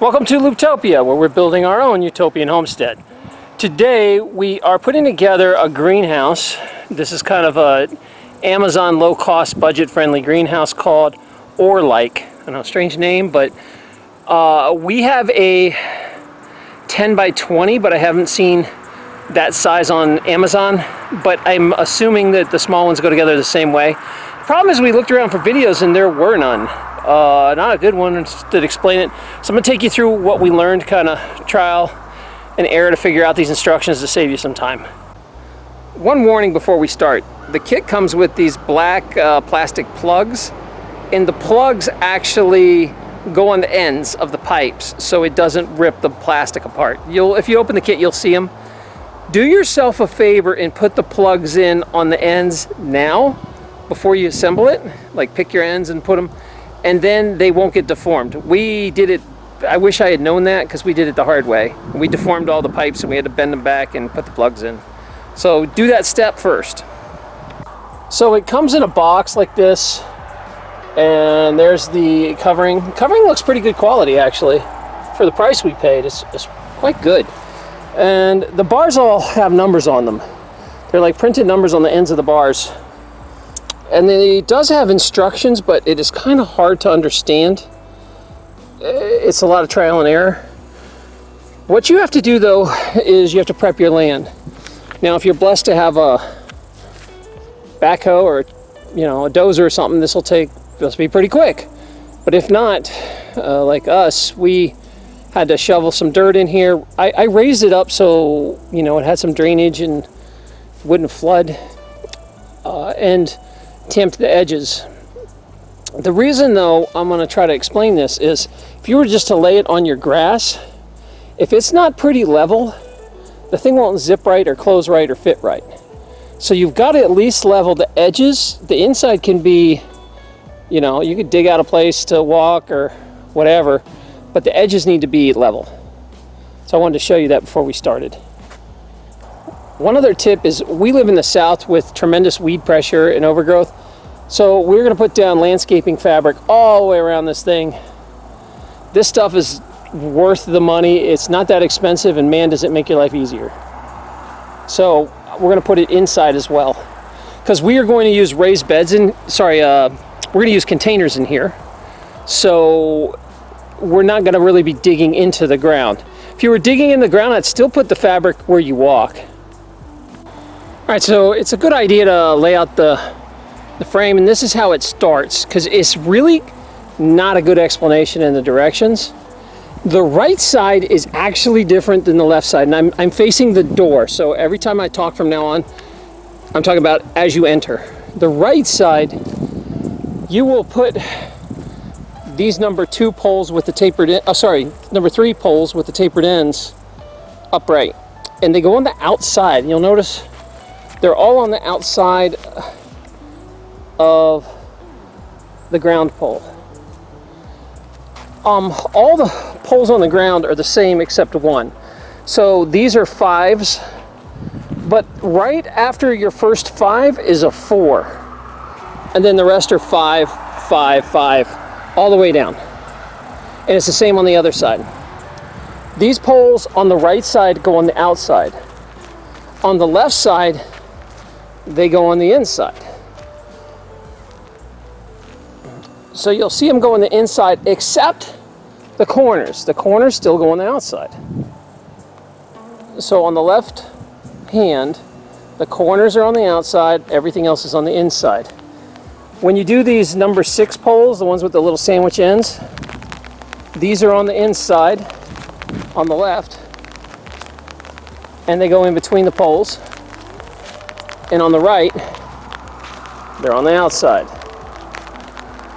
Welcome to Looptopia, where we're building our own utopian homestead. Today we are putting together a greenhouse. This is kind of a Amazon low-cost budget-friendly greenhouse called Orlike. I know, strange name, but uh, we have a 10 by 20, but I haven't seen that size on Amazon. But I'm assuming that the small ones go together the same way. The problem is we looked around for videos and there were none. Uh, not a good one to explain it. So I'm gonna take you through what we learned, kind of trial and error to figure out these instructions to save you some time. One warning before we start. The kit comes with these black uh, plastic plugs and the plugs actually go on the ends of the pipes so it doesn't rip the plastic apart. You'll, if you open the kit, you'll see them. Do yourself a favor and put the plugs in on the ends now before you assemble it. Like pick your ends and put them and then they won't get deformed. We did it, I wish I had known that because we did it the hard way. We deformed all the pipes and we had to bend them back and put the plugs in. So do that step first. So it comes in a box like this and there's the covering. Covering looks pretty good quality actually. For the price we paid, it's, it's quite good. And the bars all have numbers on them. They're like printed numbers on the ends of the bars. And it does have instructions, but it is kind of hard to understand. It's a lot of trial and error. What you have to do though is you have to prep your land. Now if you're blessed to have a backhoe or you know a dozer or something, this will take this will be pretty quick. But if not, uh, like us, we had to shovel some dirt in here. I, I raised it up so you know it had some drainage and wouldn't flood. Uh, and tempt the edges. The reason though I'm going to try to explain this is if you were just to lay it on your grass, if it's not pretty level, the thing won't zip right or close right or fit right. So you've got to at least level the edges. The inside can be, you know, you could dig out a place to walk or whatever, but the edges need to be level. So I wanted to show you that before we started. One other tip is we live in the south with tremendous weed pressure and overgrowth. So we're going to put down landscaping fabric all the way around this thing. This stuff is worth the money. It's not that expensive and man does it make your life easier. So we're going to put it inside as well. Because we are going to use raised beds in, sorry, uh, we're to use containers in here. So we're not going to really be digging into the ground. If you were digging in the ground, I'd still put the fabric where you walk. All right, so it's a good idea to lay out the, the frame, and this is how it starts, because it's really not a good explanation in the directions. The right side is actually different than the left side, and I'm, I'm facing the door, so every time I talk from now on, I'm talking about as you enter. The right side, you will put these number two poles with the tapered, oh sorry, number three poles with the tapered ends upright. And they go on the outside. You'll notice they're all on the outside of the ground pole. Um, all the poles on the ground are the same except one. So these are fives, but right after your first five is a four. And then the rest are five, five, five, all the way down. And it's the same on the other side. These poles on the right side go on the outside. On the left side, they go on the inside. So you'll see them go on the inside except the corners. The corners still go on the outside. So on the left hand, the corners are on the outside, everything else is on the inside. When you do these number six poles, the ones with the little sandwich ends, these are on the inside, on the left, and they go in between the poles and on the right, they're on the outside.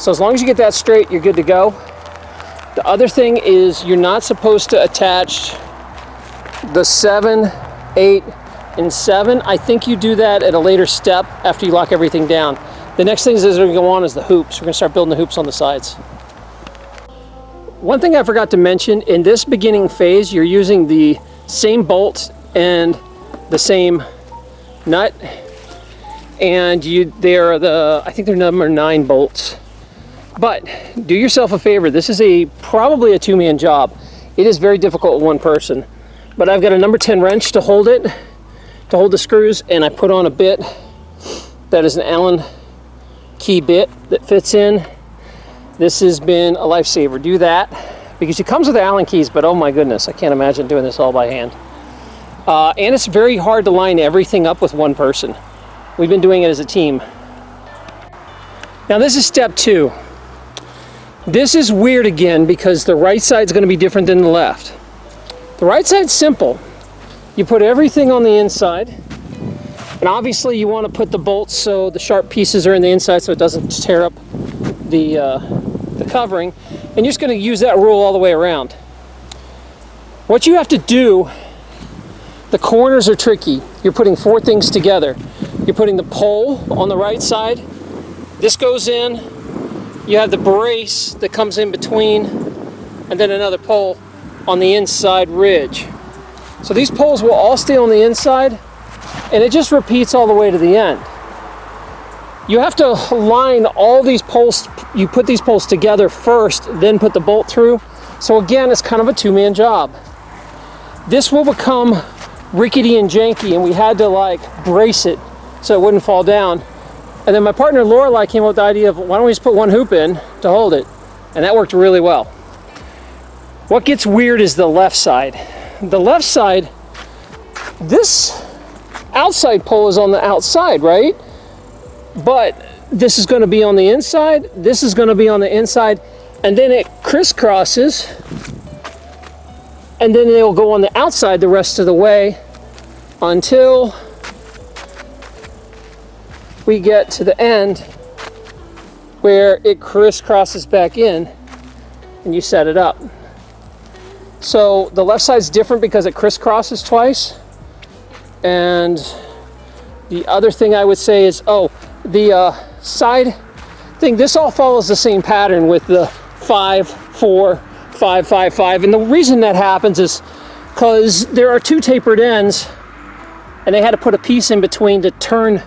So as long as you get that straight, you're good to go. The other thing is you're not supposed to attach the seven, eight, and seven. I think you do that at a later step after you lock everything down. The next thing are gonna go on is the hoops. We're gonna start building the hoops on the sides. One thing I forgot to mention, in this beginning phase, you're using the same bolt and the same nut and you they're the I think they're number nine bolts But do yourself a favor. This is a probably a two-man job. It is very difficult one person. But I've got a number 10 wrench to hold it, to hold the screws, and I put on a bit that is an Allen key bit that fits in. This has been a lifesaver. Do that because it comes with Allen keys, but oh my goodness, I can't imagine doing this all by hand. Uh, and it's very hard to line everything up with one person. We've been doing it as a team. Now this is step two. This is weird again because the right side is going to be different than the left. The right side's simple. You put everything on the inside, and obviously you want to put the bolts so the sharp pieces are in the inside so it doesn't tear up the, uh, the covering. And you're just going to use that rule all the way around. What you have to do, the corners are tricky. You're putting four things together. You're putting the pole on the right side. This goes in. You have the brace that comes in between, and then another pole on the inside ridge. So these poles will all stay on the inside and it just repeats all the way to the end. You have to line all these poles, you put these poles together first, then put the bolt through. So again, it's kind of a two-man job. This will become rickety and janky and we had to like brace it so it wouldn't fall down. And then my partner Lorelei came up with the idea of why don't we just put one hoop in to hold it? And that worked really well. What gets weird is the left side. The left side, this outside pole is on the outside, right? But this is going to be on the inside, this is going to be on the inside, and then it crisscrosses, and then they will go on the outside the rest of the way until we get to the end where it crisscrosses back in and you set it up. So the left side is different because it crisscrosses twice. And the other thing I would say is, oh, the uh, side thing, this all follows the same pattern with the five, four, five, five, five. And the reason that happens is because there are two tapered ends and they had to put a piece in between to turn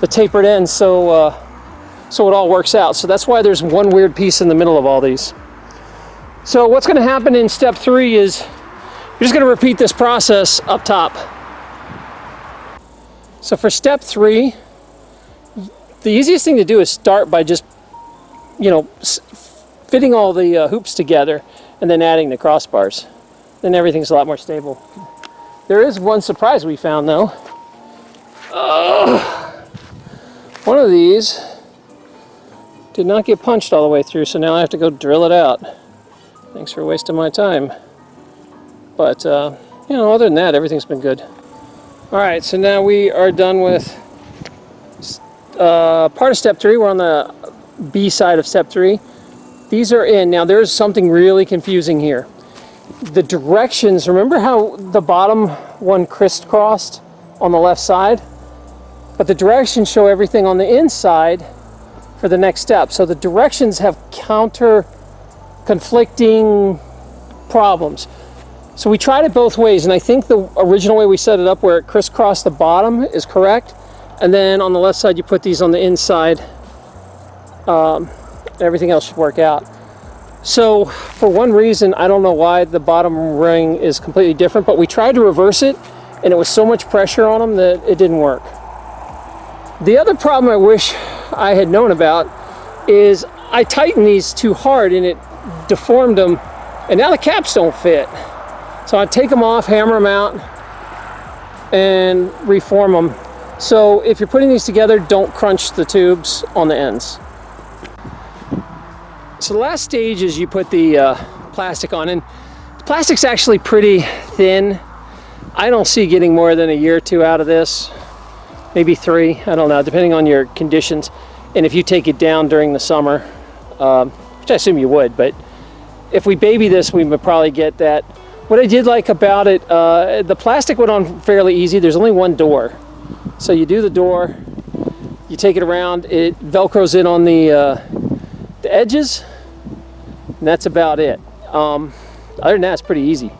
the tapered ends so, uh, so it all works out. So that's why there's one weird piece in the middle of all these. So what's going to happen in step three is you're just going to repeat this process up top. So for step three, the easiest thing to do is start by just, you know, fitting all the uh, hoops together and then adding the crossbars. Then everything's a lot more stable. There is one surprise we found though. Uh, one of these did not get punched all the way through, so now I have to go drill it out. Thanks for wasting my time. But, uh, you know, other than that, everything's been good. Alright, so now we are done with uh, part of step three. We're on the B side of step three. These are in. Now, there's something really confusing here. The directions, remember how the bottom one crisscrossed on the left side? But the directions show everything on the inside for the next step. So the directions have counter conflicting problems. So we tried it both ways, and I think the original way we set it up where it crisscrossed the bottom is correct. And then on the left side, you put these on the inside. Um, everything else should work out. So for one reason, I don't know why the bottom ring is completely different, but we tried to reverse it, and it was so much pressure on them that it didn't work. The other problem I wish I had known about is I tightened these too hard and it deformed them, and now the caps don't fit. So I take them off, hammer them out, and reform them. So if you're putting these together, don't crunch the tubes on the ends. So the last stage is you put the uh, plastic on, and the plastic's actually pretty thin. I don't see getting more than a year or two out of this, maybe three, I don't know, depending on your conditions. And if you take it down during the summer, um, which I assume you would, but if we baby this, we would probably get that. What I did like about it, uh, the plastic went on fairly easy. There's only one door. So you do the door, you take it around, it Velcros in on the, uh, the edges, and that's about it. Um, other than that, it's pretty easy.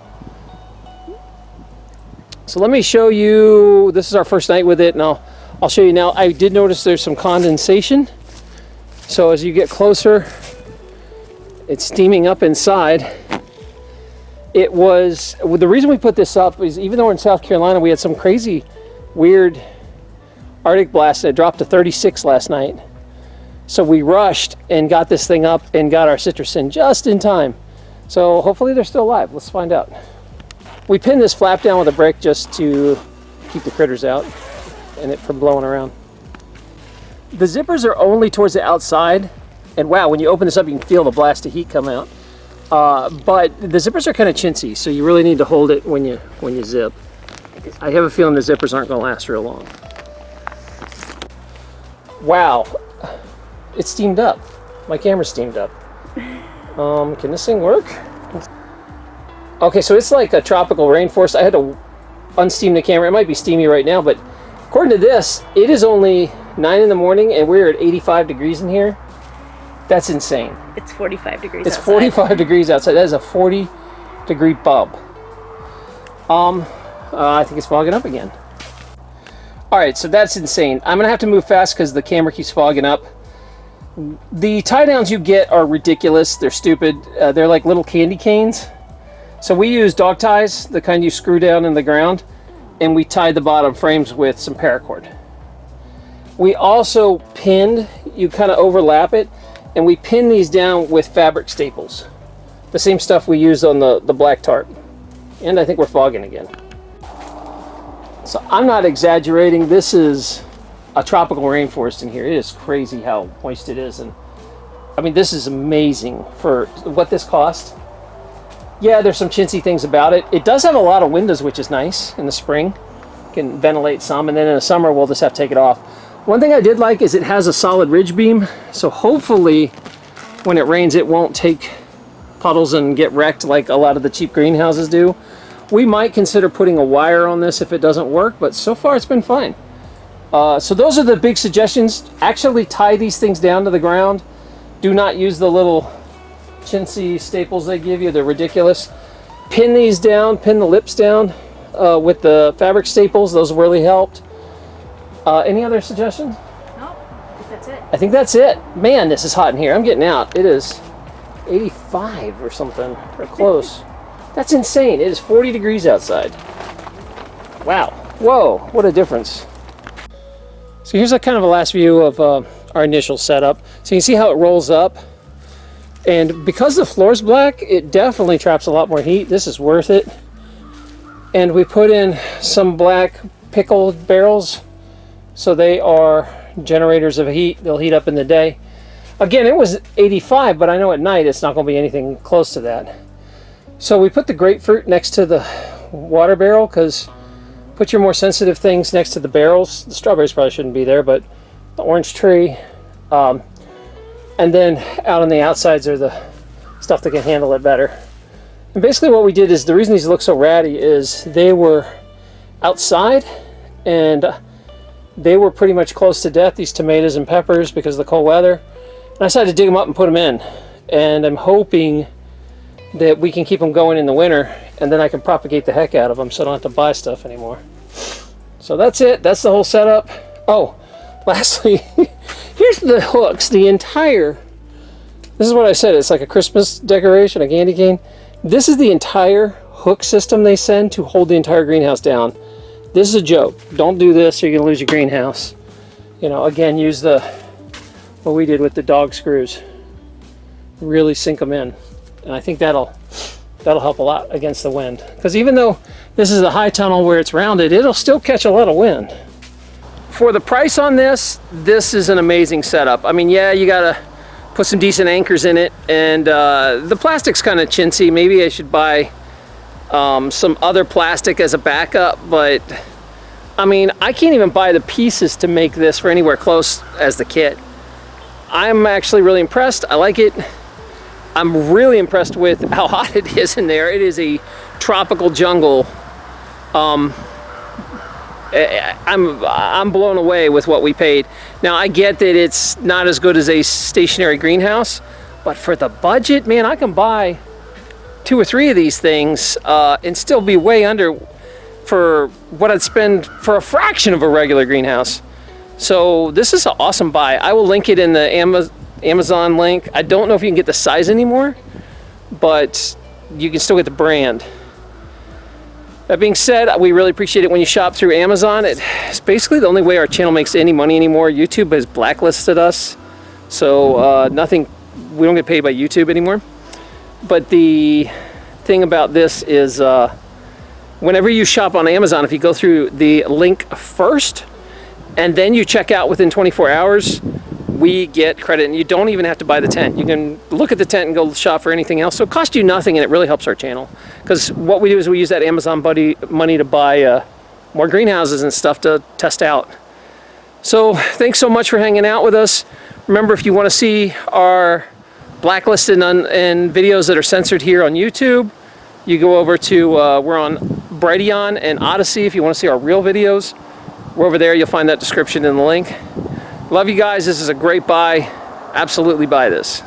So let me show you, this is our first night with it, and I'll, I'll show you now. I did notice there's some condensation. So as you get closer, It's steaming up inside. It was, the reason we put this up is even though we're in South Carolina, we had some crazy, weird Arctic blast that dropped to 36 last night. So we rushed and got this thing up and got our citrus in just in time. So hopefully they're still alive. Let's find out. We pinned this flap down with a brick just to keep the critters out and it from blowing around. The zippers are only towards the outside. And wow, when you open this up, you can feel the blast of heat come out. Uh, but the zippers are kind of chintzy, so you really need to hold it when you when you zip. I have a feeling the zippers aren't going to last real long. Wow, it's steamed up. My camera's steamed up. Um, can this thing work? Okay, so it's like a tropical rainforest. I had to unsteam the camera. It might be steamy right now, but according to this, it is only 9 in the morning and we're at 85 degrees in here. That's insane. It's 45 degrees It's outside. 45 degrees outside. That is a 40 degree bump. Um, uh, I think it's fogging up again. All right, so that's insane. I'm gonna have to move fast because the camera keeps fogging up. The tie downs you get are ridiculous. They're stupid. Uh, they're like little candy canes. So we use dog ties, the kind you screw down in the ground, and we tied the bottom frames with some paracord. We also pinned, you kind of overlap it, and we pin these down with fabric staples. The same stuff we used on the, the black tarp. And I think we're fogging again. So I'm not exaggerating. This is a tropical rainforest in here. It is crazy how moist it is. And I mean, this is amazing for what this cost. Yeah, there's some chintzy things about it. It does have a lot of windows, which is nice in the spring. Can ventilate some, and then in the summer we'll just have to take it off. One thing I did like is it has a solid ridge beam, so hopefully when it rains it won't take puddles and get wrecked like a lot of the cheap greenhouses do. We might consider putting a wire on this if it doesn't work, but so far it's been fine. Uh, so those are the big suggestions. Actually tie these things down to the ground. Do not use the little chintzy staples they give you. They're ridiculous. Pin these down, pin the lips down uh, with the fabric staples. Those really helped. Uh, any other suggestions? No, I think that's it. I think that's it. Man, this is hot in here. I'm getting out. It is 85 or something, or close. That's insane. It is 40 degrees outside. Wow. Whoa, what a difference. So here's a kind of a last view of uh, our initial setup. So you can see how it rolls up. And because the floor's black, it definitely traps a lot more heat. This is worth it. And we put in some black pickle barrels. So they are generators of heat. They'll heat up in the day. Again, it was 85, but I know at night it's not going to be anything close to that. So we put the grapefruit next to the water barrel because put your more sensitive things next to the barrels. The strawberries probably shouldn't be there, but the orange tree. Um, and then out on the outsides are the stuff that can handle it better. And basically what we did is, the reason these look so ratty is they were outside and they were pretty much close to death, these tomatoes and peppers, because of the cold weather. And I decided to dig them up and put them in. And I'm hoping that we can keep them going in the winter and then I can propagate the heck out of them so I don't have to buy stuff anymore. So that's it. That's the whole setup. Oh, lastly, here's the hooks. The entire, this is what I said. It's like a Christmas decoration, a candy cane. This is the entire hook system they send to hold the entire greenhouse down. This is a joke. Don't do this or you're going to lose your greenhouse. You know, again, use the, what we did with the dog screws. Really sink them in. And I think that'll that'll help a lot against the wind. Because even though this is a high tunnel where it's rounded, it'll still catch a lot of wind. For the price on this, this is an amazing setup. I mean, yeah, you gotta put some decent anchors in it, and uh, the plastic's kind of chintzy. Maybe I should buy um, some other plastic as a backup, but I mean, I can't even buy the pieces to make this for anywhere close as the kit. I'm actually really impressed. I like it. I'm really impressed with how hot it is in there. It is a tropical jungle. Um, I'm I'm blown away with what we paid. Now I get that it's not as good as a stationary greenhouse, but for the budget, man, I can buy two or three of these things uh, and still be way under for what I'd spend for a fraction of a regular greenhouse. So this is an awesome buy. I will link it in the Amazon Amazon link. I don't know if you can get the size anymore, but you can still get the brand. That being said, we really appreciate it when you shop through Amazon. It's basically the only way our channel makes any money anymore. YouTube has blacklisted us, so uh, nothing. We don't get paid by YouTube anymore. But the thing about this is, uh, whenever you shop on Amazon, if you go through the link first, and then you check out within 24 hours, we get credit, and you don't even have to buy the tent. You can look at the tent and go shop for anything else. So it costs you nothing, and it really helps our channel. Because what we do is we use that Amazon buddy money to buy uh, more greenhouses and stuff to test out. So thanks so much for hanging out with us. Remember, if you want to see our blacklisted and, and videos that are censored here on YouTube, you go over to, uh, we're on Brighteon and Odysee if you want to see our real videos. We're over there, you'll find that description in the link. Love you guys, this is a great buy. Absolutely buy this.